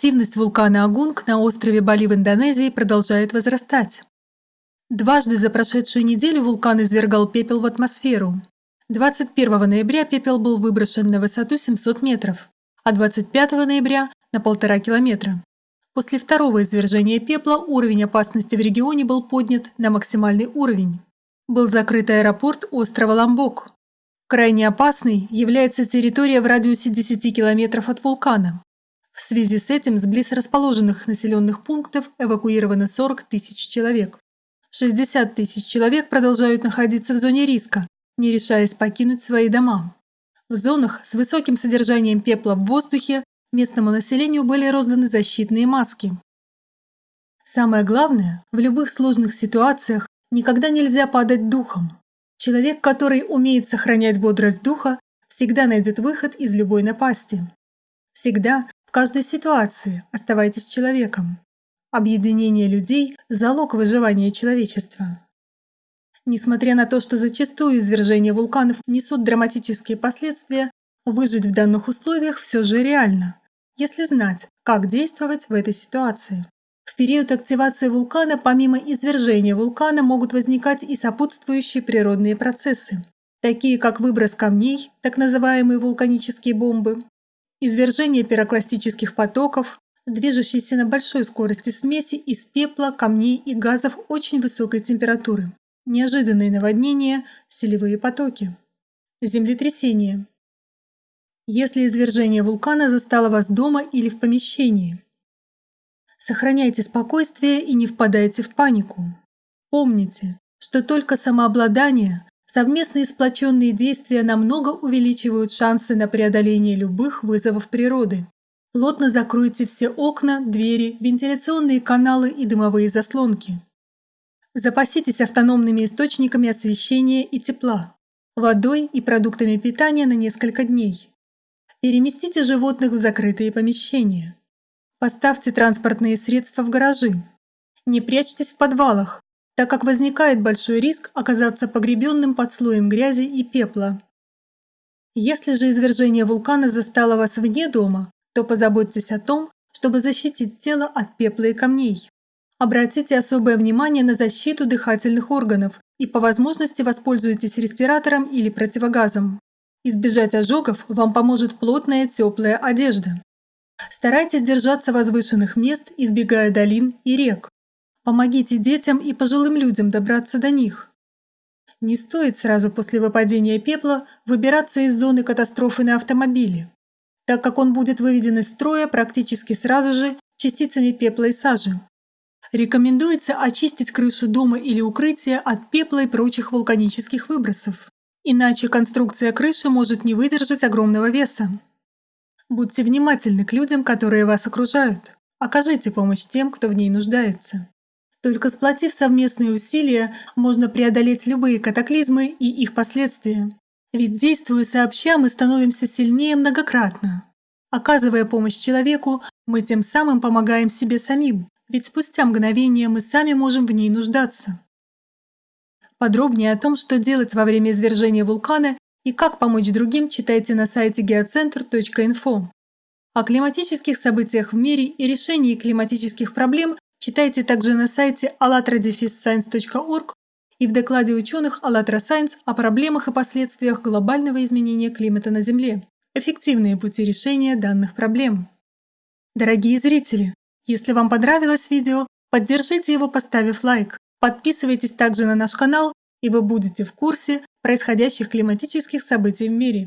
Активность вулкана Агунг на острове Бали в Индонезии продолжает возрастать. Дважды за прошедшую неделю вулкан извергал пепел в атмосферу. 21 ноября пепел был выброшен на высоту 700 метров, а 25 ноября – на полтора километра. После второго извержения пепла уровень опасности в регионе был поднят на максимальный уровень. Был закрыт аэропорт острова Ламбок. Крайне опасной является территория в радиусе 10 километров от вулкана. В связи с этим с близ расположенных населенных пунктов эвакуировано 40 тысяч человек. 60 тысяч человек продолжают находиться в зоне риска, не решаясь покинуть свои дома. В зонах с высоким содержанием пепла в воздухе местному населению были розданы защитные маски. Самое главное, в любых сложных ситуациях никогда нельзя падать духом. Человек, который умеет сохранять бодрость духа, всегда найдет выход из любой напасти. Всегда в каждой ситуации оставайтесь человеком. Объединение людей – залог выживания человечества. Несмотря на то, что зачастую извержения вулканов несут драматические последствия, выжить в данных условиях все же реально, если знать, как действовать в этой ситуации. В период активации вулкана помимо извержения вулкана могут возникать и сопутствующие природные процессы, такие как выброс камней, так называемые вулканические бомбы, Извержение пирокластических потоков, движущиеся на большой скорости смеси из пепла, камней и газов очень высокой температуры, неожиданные наводнения, селевые потоки. Землетрясение. Если извержение вулкана застало вас дома или в помещении. Сохраняйте спокойствие и не впадайте в панику. Помните, что только самообладание, Совместные сплоченные действия намного увеличивают шансы на преодоление любых вызовов природы. Плотно закройте все окна, двери, вентиляционные каналы и дымовые заслонки. Запаситесь автономными источниками освещения и тепла, водой и продуктами питания на несколько дней. Переместите животных в закрытые помещения. Поставьте транспортные средства в гаражи. Не прячьтесь в подвалах, так как возникает большой риск оказаться погребенным под слоем грязи и пепла. Если же извержение вулкана застало вас вне дома, то позаботьтесь о том, чтобы защитить тело от пепла и камней. Обратите особое внимание на защиту дыхательных органов и по возможности воспользуйтесь респиратором или противогазом. Избежать ожогов вам поможет плотная теплая одежда. Старайтесь держаться возвышенных мест, избегая долин и рек. Помогите детям и пожилым людям добраться до них. Не стоит сразу после выпадения пепла выбираться из зоны катастрофы на автомобиле, так как он будет выведен из строя практически сразу же частицами пепла и сажи. Рекомендуется очистить крышу дома или укрытия от пепла и прочих вулканических выбросов, иначе конструкция крыши может не выдержать огромного веса. Будьте внимательны к людям, которые вас окружают. Окажите помощь тем, кто в ней нуждается. Только сплотив совместные усилия, можно преодолеть любые катаклизмы и их последствия. Ведь действуя сообща, мы становимся сильнее многократно. Оказывая помощь человеку, мы тем самым помогаем себе самим, ведь спустя мгновение мы сами можем в ней нуждаться. Подробнее о том, что делать во время извержения вулкана и как помочь другим, читайте на сайте geocenter.info. О климатических событиях в мире и решении климатических проблем Читайте также на сайте allatradefisscience.org и в докладе ученых АЛЛАТРА Science о проблемах и последствиях глобального изменения климата на Земле. Эффективные пути решения данных проблем. Дорогие зрители, если вам понравилось видео, поддержите его, поставив лайк. Подписывайтесь также на наш канал, и вы будете в курсе происходящих климатических событий в мире.